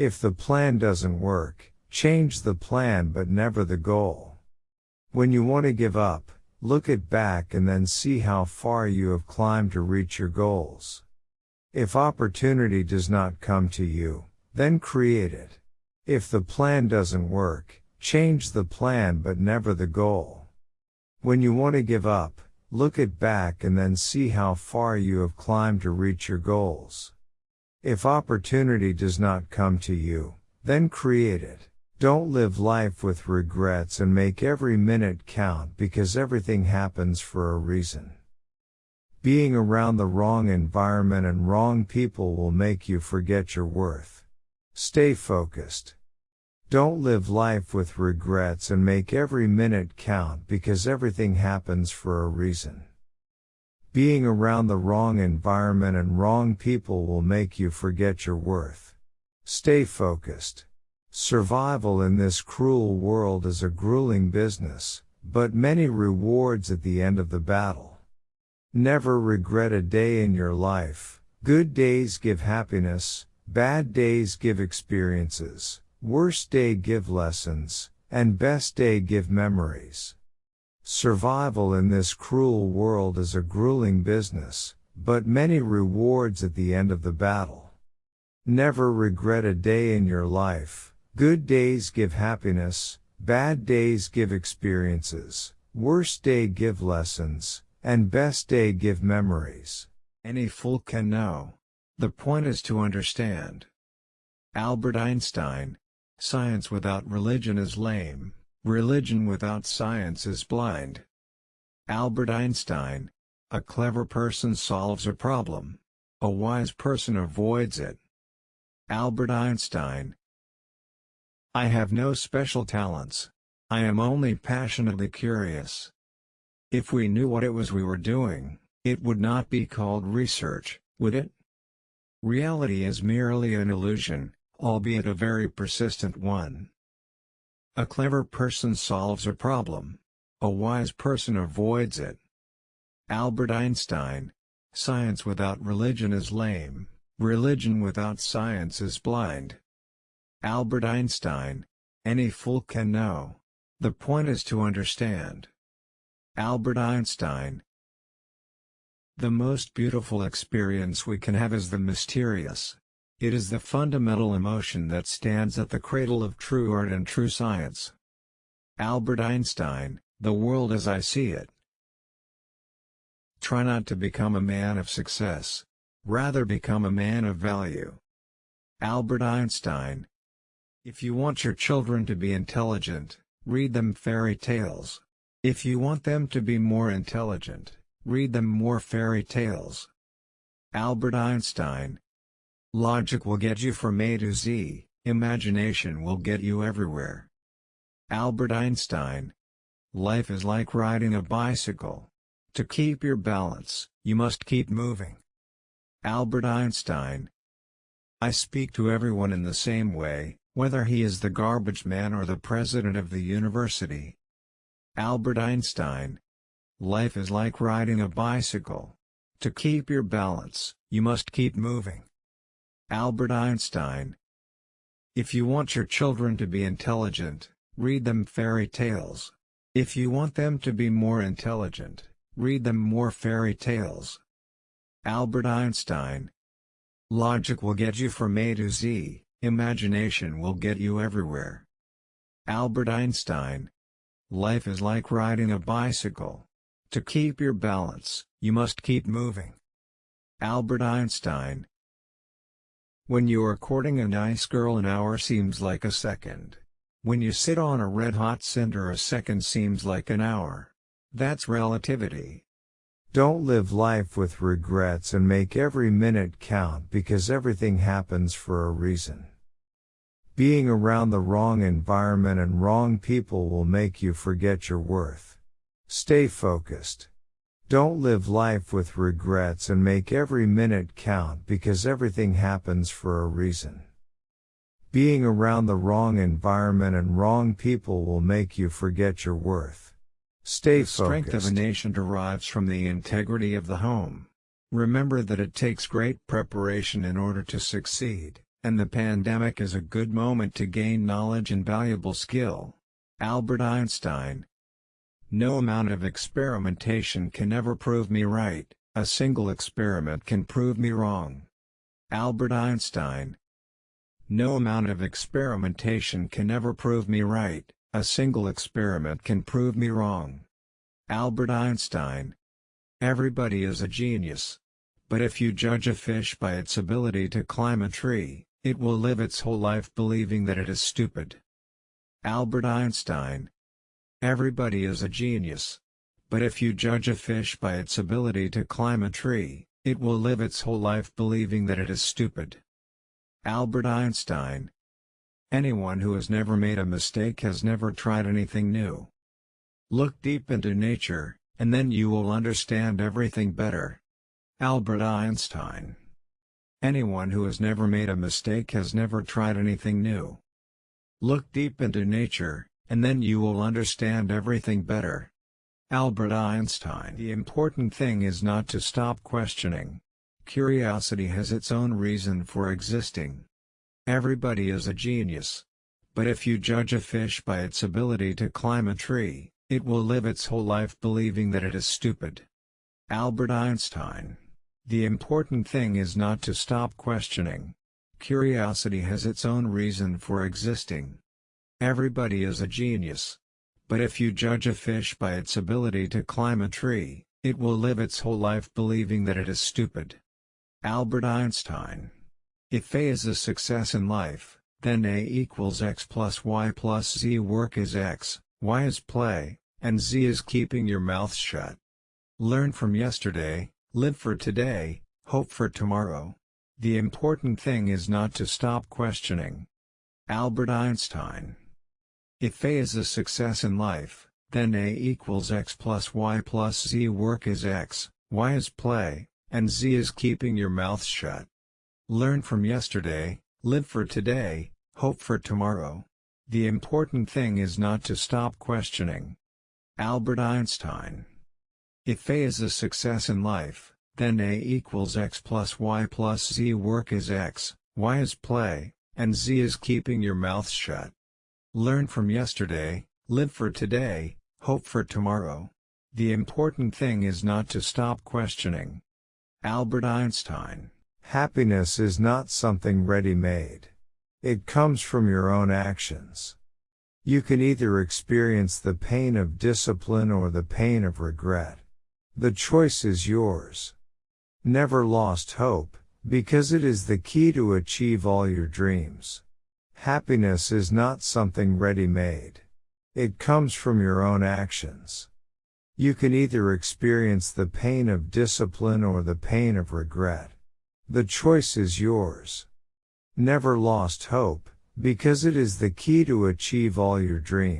If the plan doesn't work, change the plan but never the goal. When you want to give up, look it back and then see how far you have climbed to reach your goals. If opportunity does not come to you, then create it. If the plan doesn't work, change the plan but never the goal. When you want to give up, look it back and then see how far you have climbed to reach your goals. If opportunity does not come to you, then create it. Don't live life with regrets and make every minute count because everything happens for a reason. Being around the wrong environment and wrong people will make you forget your worth. Stay focused. Don't live life with regrets and make every minute count because everything happens for a reason. Being around the wrong environment and wrong people will make you forget your worth. Stay focused. Survival in this cruel world is a grueling business, but many rewards at the end of the battle. Never regret a day in your life. Good days give happiness, bad days give experiences, worst day give lessons, and best day give memories. Survival in this cruel world is a grueling business, but many rewards at the end of the battle. Never regret a day in your life. Good days give happiness, bad days give experiences, worst day give lessons, and best day give memories. Any fool can know. The point is to understand. Albert Einstein Science without religion is lame. Religion without science is blind. Albert Einstein. A clever person solves a problem. A wise person avoids it. Albert Einstein. I have no special talents. I am only passionately curious. If we knew what it was we were doing, it would not be called research, would it? Reality is merely an illusion, albeit a very persistent one. A clever person solves a problem. A wise person avoids it. Albert Einstein. Science without religion is lame, religion without science is blind. Albert Einstein. Any fool can know. The point is to understand. Albert Einstein. The most beautiful experience we can have is the mysterious. It is the fundamental emotion that stands at the cradle of true art and true science. Albert Einstein, The World as I See It. Try not to become a man of success. Rather become a man of value. Albert Einstein. If you want your children to be intelligent, read them fairy tales. If you want them to be more intelligent, read them more fairy tales. Albert Einstein. Logic will get you from A to Z, imagination will get you everywhere. Albert Einstein. Life is like riding a bicycle. To keep your balance, you must keep moving. Albert Einstein. I speak to everyone in the same way, whether he is the garbage man or the president of the university. Albert Einstein. Life is like riding a bicycle. To keep your balance, you must keep moving. Albert Einstein. If you want your children to be intelligent, read them fairy tales. If you want them to be more intelligent, read them more fairy tales. Albert Einstein. Logic will get you from A to Z, imagination will get you everywhere. Albert Einstein. Life is like riding a bicycle. To keep your balance, you must keep moving. Albert Einstein. When you are courting a nice girl an hour seems like a second. When you sit on a red-hot cinder a second seems like an hour. That's relativity. Don't live life with regrets and make every minute count because everything happens for a reason. Being around the wrong environment and wrong people will make you forget your worth. Stay focused. Don't live life with regrets and make every minute count because everything happens for a reason. Being around the wrong environment and wrong people will make you forget your worth. Stay the focused. strength of a nation derives from the integrity of the home. Remember that it takes great preparation in order to succeed. And the pandemic is a good moment to gain knowledge and valuable skill. Albert Einstein. No amount of experimentation can ever prove me right, a single experiment can prove me wrong. Albert Einstein. No amount of experimentation can ever prove me right, a single experiment can prove me wrong. Albert Einstein. Everybody is a genius. But if you judge a fish by its ability to climb a tree, it will live its whole life believing that it is stupid. Albert Einstein. Everybody is a genius. But if you judge a fish by its ability to climb a tree, it will live its whole life believing that it is stupid. Albert Einstein. Anyone who has never made a mistake has never tried anything new. Look deep into nature, and then you will understand everything better. Albert Einstein. Anyone who has never made a mistake has never tried anything new. Look deep into nature, and then you will understand everything better. Albert Einstein The important thing is not to stop questioning. Curiosity has its own reason for existing. Everybody is a genius. But if you judge a fish by its ability to climb a tree, it will live its whole life believing that it is stupid. Albert Einstein The important thing is not to stop questioning. Curiosity has its own reason for existing. Everybody is a genius. But if you judge a fish by its ability to climb a tree, it will live its whole life believing that it is stupid. Albert Einstein. If A is a success in life, then A equals x plus y plus z work is x, y is play, and z is keeping your mouth shut. Learn from yesterday, live for today, hope for tomorrow. The important thing is not to stop questioning. Albert Einstein if A is a success in life, then A equals x plus y plus z work is x, y is play, and z is keeping your mouth shut. Learn from yesterday, live for today, hope for tomorrow. The important thing is not to stop questioning. Albert Einstein If A is a success in life, then A equals x plus y plus z work is x, y is play, and z is keeping your mouth shut. Learn from yesterday, live for today, hope for tomorrow. The important thing is not to stop questioning. Albert Einstein Happiness is not something ready-made. It comes from your own actions. You can either experience the pain of discipline or the pain of regret. The choice is yours. Never lost hope, because it is the key to achieve all your dreams. Happiness is not something ready-made. It comes from your own actions. You can either experience the pain of discipline or the pain of regret. The choice is yours. Never lost hope, because it is the key to achieve all your dreams.